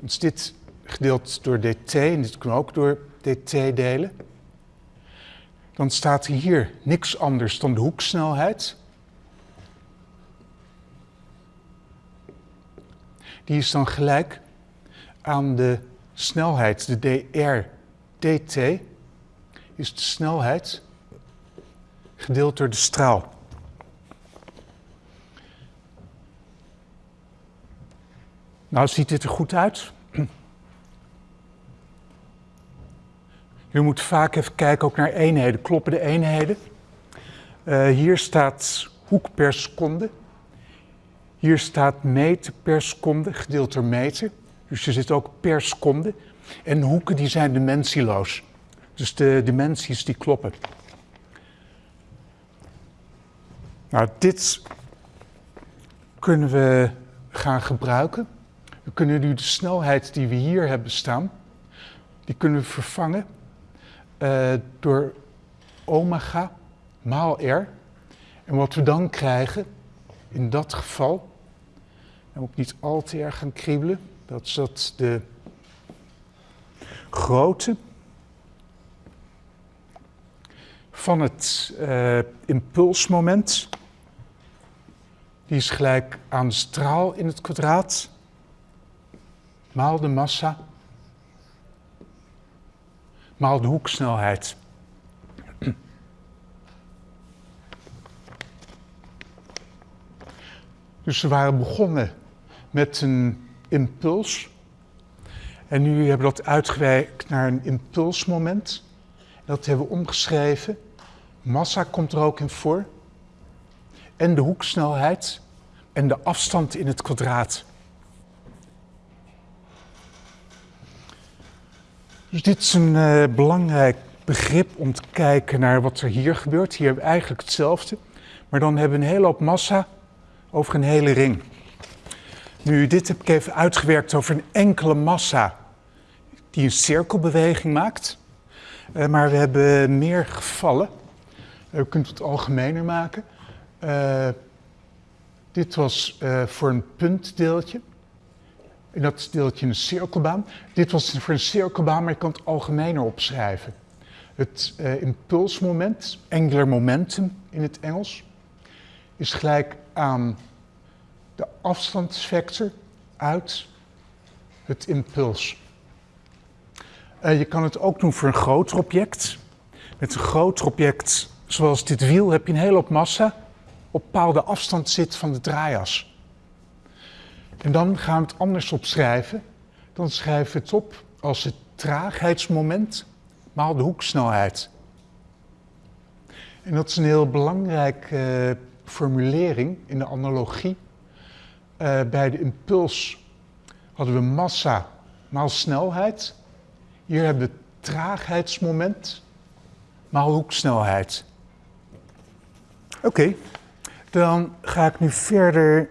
Dus dit gedeeld door dt en dit kunnen we ook door dt delen. Dan staat hier niks anders dan de hoeksnelheid. Die is dan gelijk aan de snelheid, de dr dt, is de snelheid gedeeld door de straal. Nou, ziet dit er goed uit? Je moet vaak even kijken ook naar eenheden. Kloppen de eenheden? Uh, hier staat hoek per seconde. Hier staat meter per seconde, gedeeld door meter. Dus je zit ook per seconde. En hoeken die zijn dimensieloos. Dus de dimensies die kloppen. Nou, dit kunnen we gaan gebruiken. We kunnen nu de snelheid die we hier hebben staan, die kunnen we vervangen uh, door omega maal r. En wat we dan krijgen, in dat geval, en ook niet al te erg gaan kriebelen, dat is dat de grootte van het uh, impulsmoment, die is gelijk aan de straal in het kwadraat, maal de massa, maal de hoeksnelheid. Dus we waren begonnen met een impuls. En nu hebben we dat uitgewerkt naar een impulsmoment. Dat hebben we omgeschreven. Massa komt er ook in voor. En de hoeksnelheid en de afstand in het kwadraat. Dus dit is een uh, belangrijk begrip om te kijken naar wat er hier gebeurt. Hier hebben we eigenlijk hetzelfde, maar dan hebben we een hele hoop massa over een hele ring. Nu, dit heb ik even uitgewerkt over een enkele massa die een cirkelbeweging maakt. Uh, maar we hebben meer gevallen. Uh, we kunnen het algemener maken. Uh, dit was voor een puntdeeltje. En dat deeltje een cirkelbaan. Dit was voor een cirkelbaan, maar je kan het algemener opschrijven. Het impulsmoment, angular momentum in het Engels, is gelijk aan de afstandsvector uit het impuls. Je kan het ook doen voor een groter object. Met een groter object, zoals dit wiel, heb je een hele hoop massa op bepaalde afstand zit van de draaias. En dan gaan we het anders opschrijven. Dan schrijven we het op als het traagheidsmoment maal de hoeksnelheid. En dat is een heel belangrijke uh, formulering in de analogie. Uh, bij de impuls hadden we massa maal snelheid. Hier hebben we traagheidsmoment maal hoeksnelheid. Oké, dan ga ik nu verder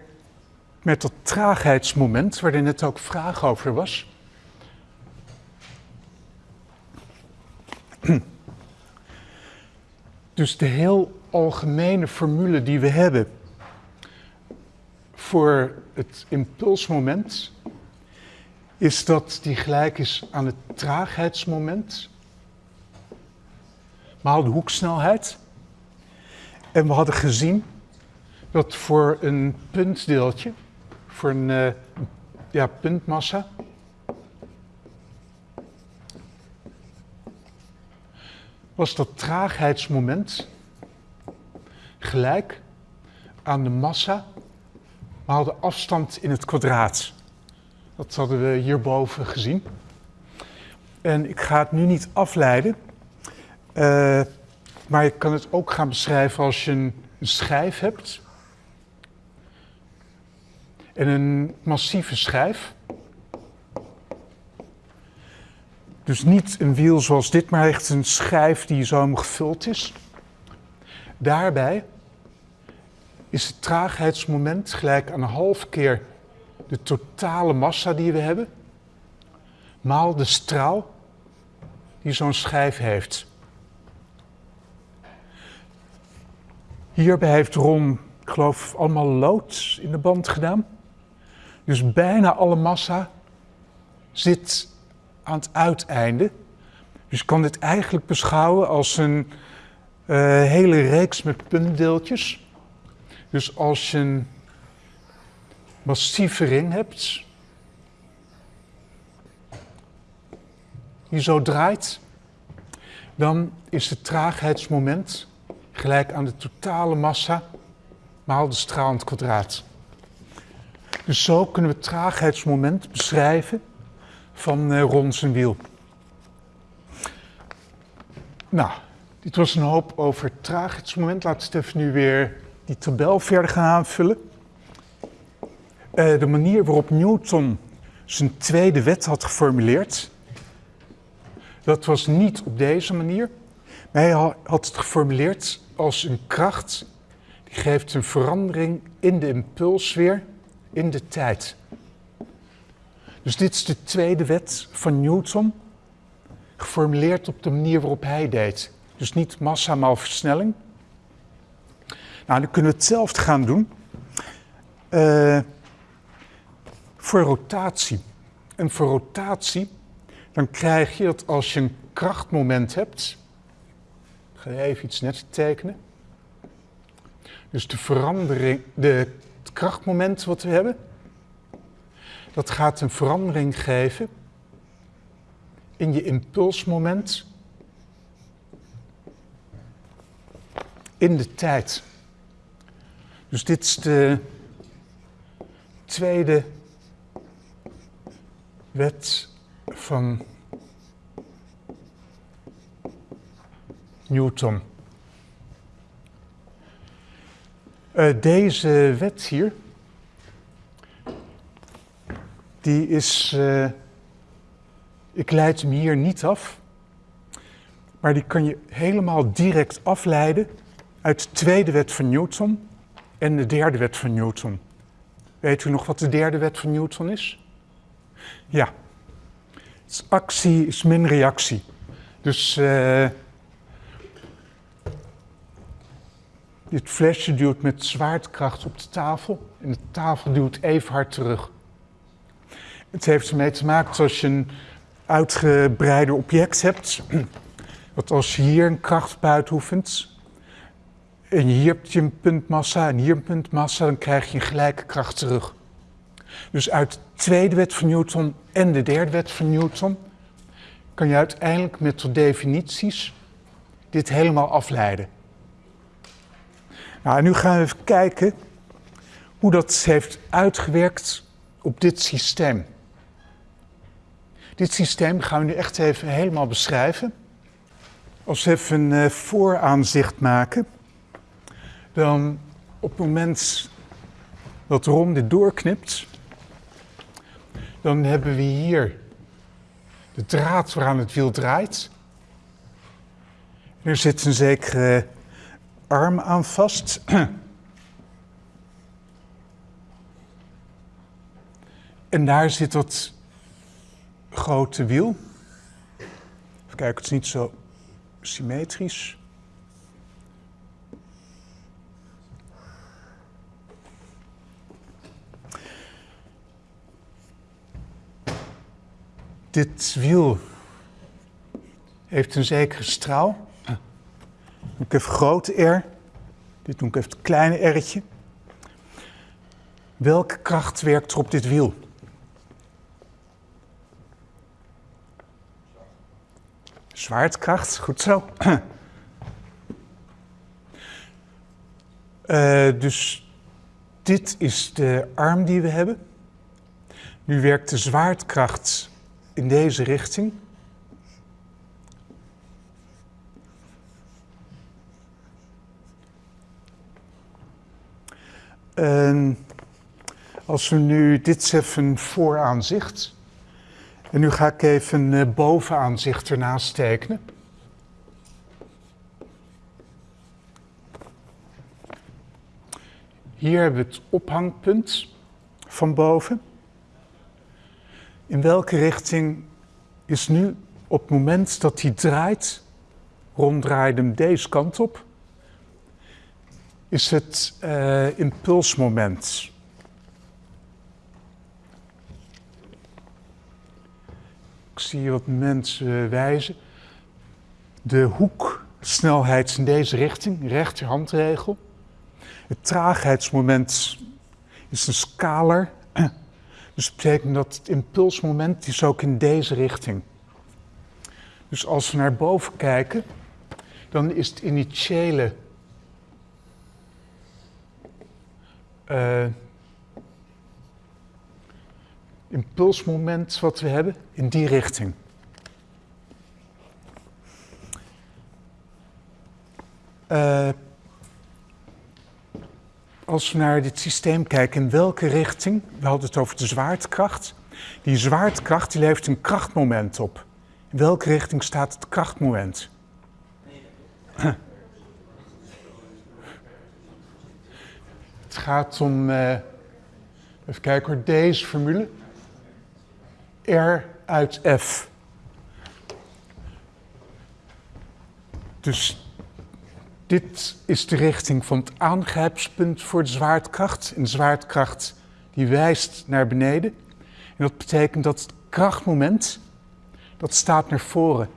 met dat traagheidsmoment, waar er net ook vraag over was. Dus de heel algemene formule die we hebben voor het impulsmoment is dat die gelijk is aan het traagheidsmoment maal de hoeksnelheid. En we hadden gezien dat voor een puntdeeltje voor een uh, ja, puntmassa. was dat traagheidsmoment gelijk aan de massa maal de afstand in het kwadraat. Dat hadden we hierboven gezien. En ik ga het nu niet afleiden, uh, maar je kan het ook gaan beschrijven als je een, schijf hebt. En een massieve schijf. Dus niet een wiel zoals dit, maar echt een schijf die zo gevuld is. Daarbij is het traagheidsmoment gelijk aan een half keer de totale massa die we hebben, maal de straal die zo'n schijf heeft. Hierbij heeft Ron, ik geloof, allemaal lood in de band gedaan. Dus bijna alle massa zit aan het uiteinde. Dus je kan dit eigenlijk beschouwen als een uh, hele reeks met puntdeeltjes. Dus als je een massieve ring hebt, die zo draait, dan is het traagheidsmoment gelijk aan de totale massa maal de straal in het kwadraat. Dus zo kunnen we het traagheidsmoment beschrijven van uh, zijn wiel. Nou, dit was een hoop over het traagheidsmoment. We even nu weer die tabel verder gaan aanvullen. Uh, de manier waarop Newton zijn tweede wet had geformuleerd, dat was niet op deze manier. Maar hij had het geformuleerd als een kracht die geeft een verandering in de impulsweer in de tijd. Dus dit is de tweede wet van Newton, geformuleerd op de manier waarop hij deed. Dus niet massa maal versnelling. Nou, dan kunnen we hetzelfde gaan doen uh, voor rotatie. En voor rotatie, dan krijg je dat als je een krachtmoment hebt. Even iets net tekenen. Dus de verandering, de, het krachtmoment wat we hebben, dat gaat een verandering geven in je impulsmoment in de tijd. Dus dit is de tweede wet van Newton. Uh, deze wet hier, die is, uh, ik leid hem hier niet af, maar die kan je helemaal direct afleiden uit de tweede wet van Newton en de derde wet van Newton. Weet u nog wat de derde wet van Newton is? Ja. actie is min reactie. Dus uh, dit flesje duwt met zwaartekracht op de tafel en de tafel duwt even hard terug. Het heeft ermee te maken dat als je een uitgebreider object hebt, dat als je hier een kracht uitoefent, en hier heb je een puntmassa en hier een puntmassa, dan krijg je een gelijke kracht terug. Dus uit de tweede wet van Newton en de derde wet van Newton kan je uiteindelijk met de definities dit helemaal afleiden. Nu gaan we even kijken hoe dat heeft uitgewerkt op dit systeem. Dit systeem gaan we nu echt even helemaal beschrijven. Als we even een uh, vooraanzicht maken dan op het moment dat Ron dit doorknipt, dan hebben we hier de draad waaraan het wiel draait. Er zit een zekere arm aan vast. En daar zit dat grote wiel. Even kijken, het is niet zo symmetrisch. Dit wiel heeft een zekere straal. Ik heb grote R. Dit doe ik even het kleine R'tje. Welke kracht werkt er op dit wiel? Zwaartekracht, goed zo. Eh, dus dit is de arm die we hebben. Nu werkt de zwaartekracht in deze richting. En als we nu, dit even een vooraanzicht. En nu ga ik even eh, bovenaanzicht ernaast tekenen. Hier hebben we het ophangpunt van boven. In welke richting is nu op het moment dat hij draait, ronddraait hem deze kant op, is het uh, impulsmoment. Ik zie wat mensen wijzen. De hoeksnelheid in deze richting, rechterhandregel. Het traagheidsmoment is een scalar. Dus dat betekent dat het impulsmoment is ook in deze richting. Dus als we naar boven kijken, dan is het initiële uh, impulsmoment wat we hebben in die richting. Uh, als we naar dit systeem kijken, in welke richting, we hadden het over de zwaartekracht. Die zwaartekracht die levert een krachtmoment op. In welke richting staat het krachtmoment? Het gaat om, uh, even kijken hoor, deze formule. R uit F. Dus dit is de richting van het aangrijpspunt voor de zwaartekracht. En de zwaartekracht die wijst naar beneden. En dat betekent dat het krachtmoment, dat staat naar voren.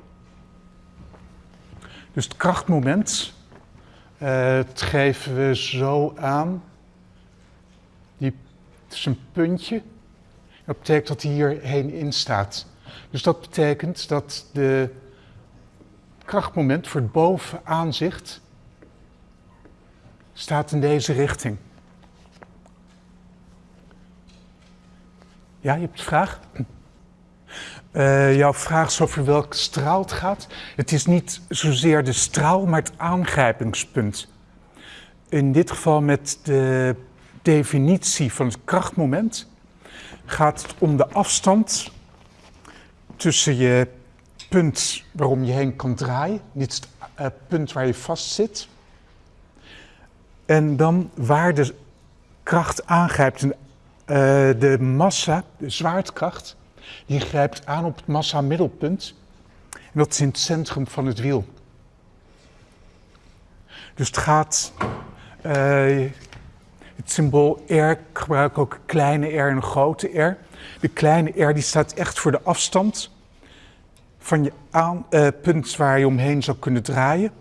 Dus het krachtmoment, uh, het geven we zo aan. Het is een puntje. Dat betekent dat hij hierheen in staat. Dus dat betekent dat de krachtmoment voor het bovenaanzicht staat in deze richting. Ja, je hebt een vraag? Uh, jouw vraag is over welke straal het gaat. Het is niet zozeer de straal, maar het aangrijpingspunt. In dit geval met de definitie van het krachtmoment gaat om de afstand tussen je punt waarom je heen kan draaien, niet het uh, punt waar je vast zit, en dan waar de kracht aangrijpt, uh, de massa, de zwaartekracht, die grijpt aan op het massa-middelpunt. En dat is in het centrum van het wiel. Dus het gaat, uh, het symbool R, ik gebruik ook een kleine r en grote r. De kleine r die staat echt voor de afstand van je uh, punt waar je omheen zou kunnen draaien.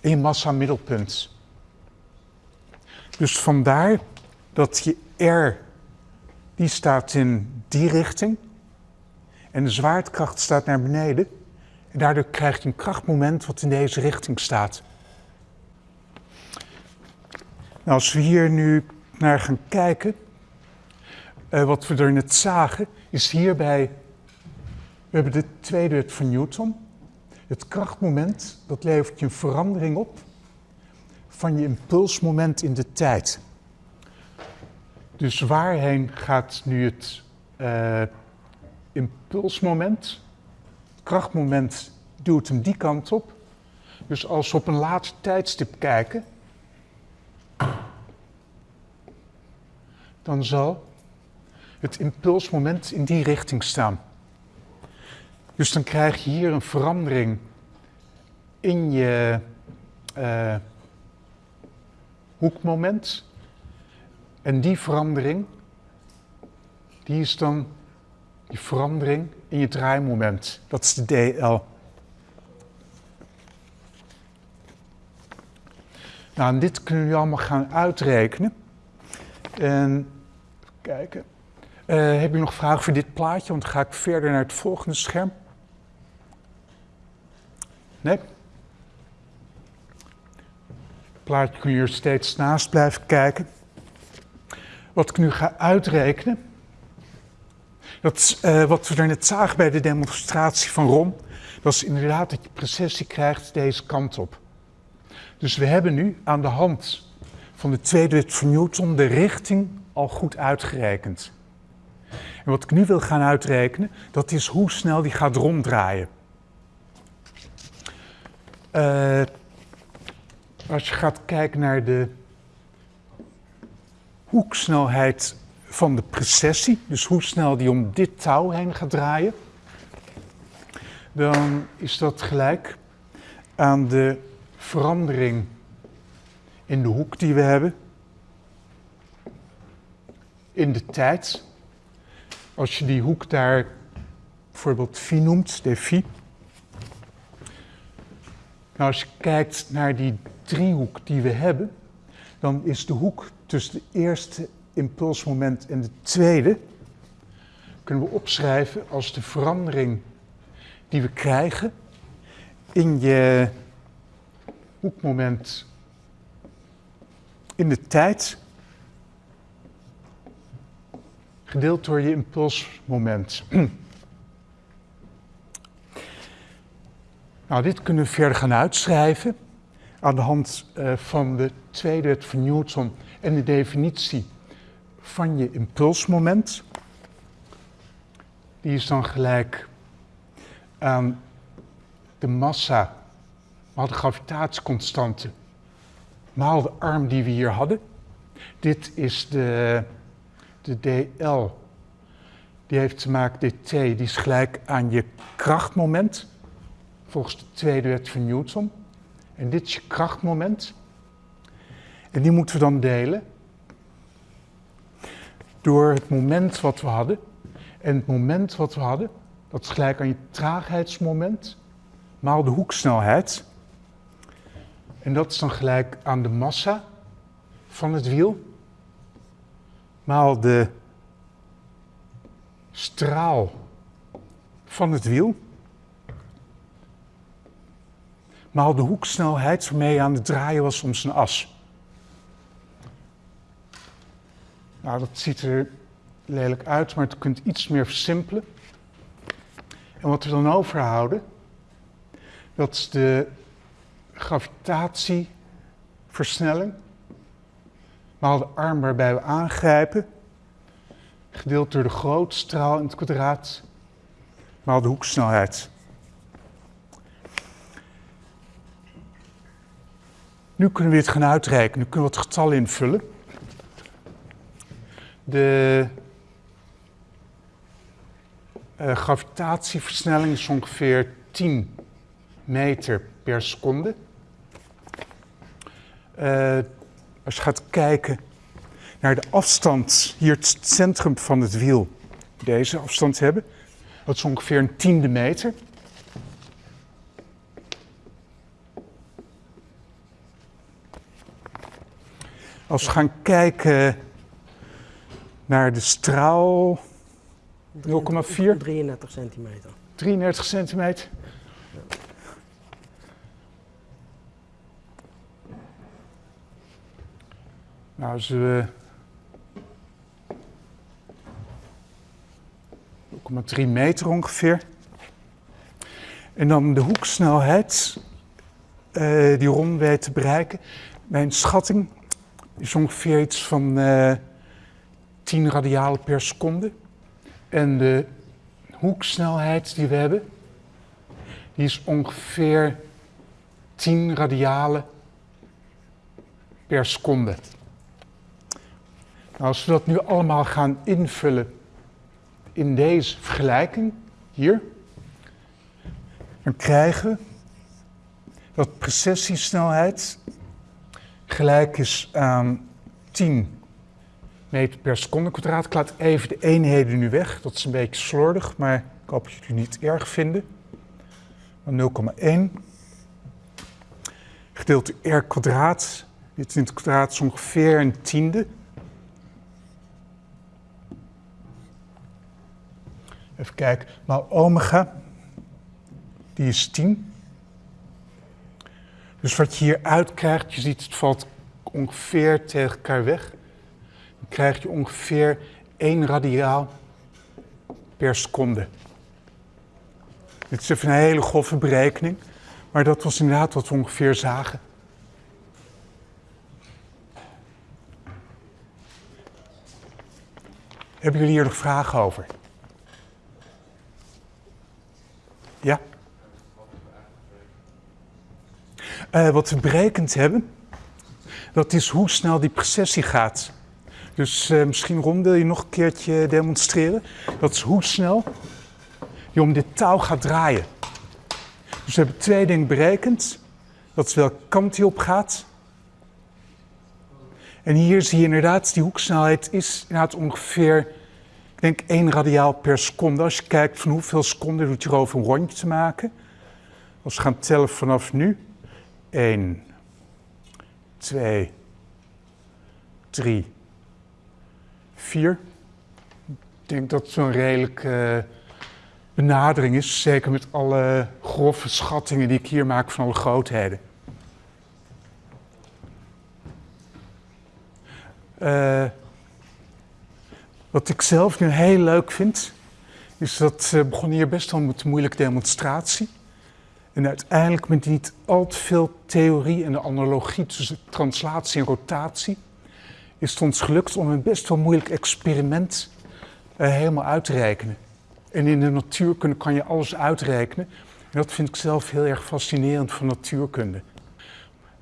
En je massa-middelpunt. Dus vandaar dat je R, die staat in die richting. En de zwaartekracht staat naar beneden. En daardoor krijg je een krachtmoment wat in deze richting staat. Nou, als we hier nu naar gaan kijken, uh, wat we er net zagen, is hierbij, we hebben de tweede wet van Newton. Het krachtmoment, dat levert je een verandering op van je impulsmoment in de tijd. Dus waarheen gaat nu het uh, impulsmoment? Het krachtmoment duwt hem die kant op. Dus als we op een later tijdstip kijken, dan zal het impulsmoment in die richting staan. Dus dan krijg je hier een verandering in je uh, hoekmoment. En die verandering, die is dan die verandering in je draaimoment. Dat is de DL. Nou, en dit kunnen jullie allemaal gaan uitrekenen. En kijken. Uh, heb je nog vragen voor dit plaatje? Want dan ga ik verder naar het volgende scherm. Nee? Plaatje kun je er steeds naast blijven kijken. Wat ik nu ga uitrekenen, dat uh, wat we er net zagen bij de demonstratie van Ron, dat is inderdaad dat je precessie krijgt deze kant op. Dus we hebben nu aan de hand van de tweede wet van Newton de richting al goed uitgerekend. En wat ik nu wil gaan uitrekenen, dat is hoe snel die gaat ronddraaien. Uh, als je gaat kijken naar de hoeksnelheid van de precessie, dus hoe snel die om dit touw heen gaat draaien, dan is dat gelijk aan de verandering in de hoek die we hebben in de tijd. Als je die hoek daar bijvoorbeeld phi noemt, de phi. Nou, als je kijkt naar die driehoek die we hebben, dan is de hoek tussen het eerste impulsmoment en de tweede, kunnen we opschrijven als de verandering die we krijgen in je hoekmoment in de tijd, gedeeld door je impulsmoment. nou, dit kunnen we verder gaan uitschrijven aan de hand uh, van de tweede wet van Newton en de definitie van je impulsmoment. Die is dan gelijk aan de massa maal de gravitatieconstante maal de arm die we hier hadden. Dit is de, de dl. Die heeft te maken, dt, die is gelijk aan je krachtmoment, volgens de tweede wet van Newton. En dit is je krachtmoment. En die moeten we dan delen door het moment wat we hadden. En het moment wat we hadden, dat is gelijk aan je traagheidsmoment, maal de hoeksnelheid. En dat is dan gelijk aan de massa van het wiel, maal de straal van het wiel, maal de hoeksnelheid waarmee je aan het draaien was om zijn as. Nou, dat ziet er lelijk uit, maar het kunt iets meer versimpelen. En wat we dan overhouden, dat is de gravitatieversnelling, maal de arm waarbij we aangrijpen, gedeeld door de grootstraal in het kwadraat, maal de hoeksnelheid. Nu kunnen we dit gaan uitrekenen, nu kunnen we het getal invullen. De uh, gravitatieversnelling is ongeveer 10 meter per seconde. Uh, als je gaat kijken naar de afstand, hier het centrum van het wiel, deze afstand hebben, dat is ongeveer een tiende meter. Als we gaan kijken naar de straal 0,4. 33 centimeter. 33 centimeter. Nou, als we 0,3 meter ongeveer. En dan de hoeksnelheid uh, die Ron weet te bereiken. Mijn schatting is ongeveer iets van uh, 10 radialen per seconde. En de hoeksnelheid die we hebben, die is ongeveer 10 radialen per seconde. Nou, als we dat nu allemaal gaan invullen in deze vergelijking, hier, dan krijgen we dat precessiesnelheid gelijk is aan 10 meter per seconde kwadraat. Ik laat even de eenheden nu weg, dat is een beetje slordig, maar ik hoop dat jullie het niet erg vinden. 0,1 gedeeld door r kwadraat. Dit in het kwadraat is ongeveer een tiende. Even kijken, maar omega, die is 10. Dus wat je hier uitkrijgt, je ziet het valt ongeveer tegen elkaar weg. Dan krijg je ongeveer 1 radiaal per seconde. Dit is even een hele grove berekening, maar dat was inderdaad wat we ongeveer zagen. Hebben jullie hier nog vragen over? Ja? Uh, wat we berekend hebben, dat is hoe snel die precessie gaat. Dus uh, misschien Ron, wil je nog een keertje demonstreren? Dat is hoe snel je om dit touw gaat draaien. Dus we hebben twee dingen berekend. Dat is welke kant hij op gaat. En hier zie je inderdaad, die hoeksnelheid is inderdaad ongeveer, ik denk 1 radiaal per seconde. Als je kijkt van hoeveel seconden doet je erover een rondje te maken. Als we gaan tellen vanaf nu. 1, 2, 3, 4. Ik denk dat zo'n redelijke benadering is, zeker met alle grove schattingen die ik hier maak van alle grootheden. Uh, wat ik zelf nu heel leuk vind, is dat uh, begon hier best wel met een moeilijke demonstratie. En uiteindelijk met niet al te veel theorie en de analogie tussen translatie en rotatie, is het ons gelukt om een best wel moeilijk experiment uh, helemaal uit te rekenen. En in de natuurkunde kan je alles uitrekenen. En dat vind ik zelf heel erg fascinerend van natuurkunde.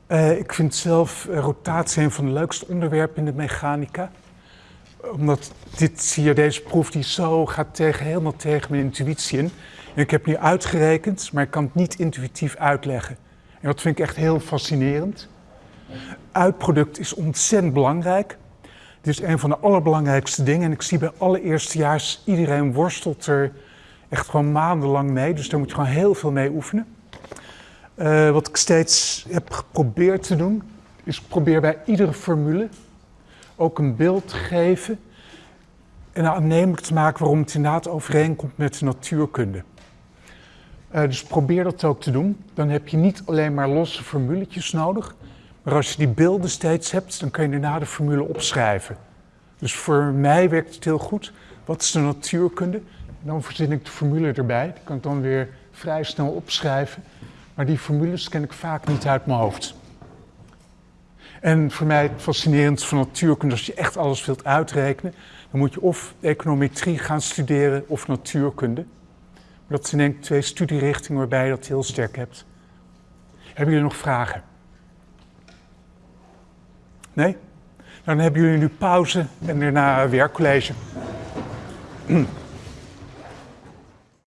Uh, ik vind zelf rotatie een van de leukste onderwerpen in de mechanica. Omdat dit hier, deze proef, die zo gaat tegen, helemaal tegen mijn intuïtie in. Ik heb nu uitgerekend, maar ik kan het niet intuïtief uitleggen. En dat vind ik echt heel fascinerend. Uitproduct is ontzettend belangrijk. Dit is een van de allerbelangrijkste dingen. En ik zie bij alle eerstejaars, iedereen worstelt er echt gewoon maandenlang mee. Dus daar moet je gewoon heel veel mee oefenen. Uh, wat ik steeds heb geprobeerd te doen, is probeer bij iedere formule ook een beeld geven en aannemelijk te maken waarom het inderdaad overeenkomt met de natuurkunde. Uh, dus probeer dat ook te doen. Dan heb je niet alleen maar losse formuletjes nodig, maar als je die beelden steeds hebt, dan kun je daarna de formule opschrijven. Dus voor mij werkt het heel goed. Wat is de natuurkunde? Dan verzin ik de formule erbij. Die kan ik dan weer vrij snel opschrijven. Maar die formules ken ik vaak niet uit mijn hoofd. En voor mij fascinerend van natuurkunde, als je echt alles wilt uitrekenen, dan moet je of econometrie gaan studeren of natuurkunde. Dat zijn denk ik twee studierichtingen waarbij je dat heel sterk hebt. Hebben jullie nog vragen? Nee? Dan hebben jullie nu pauze en daarna werkcollege.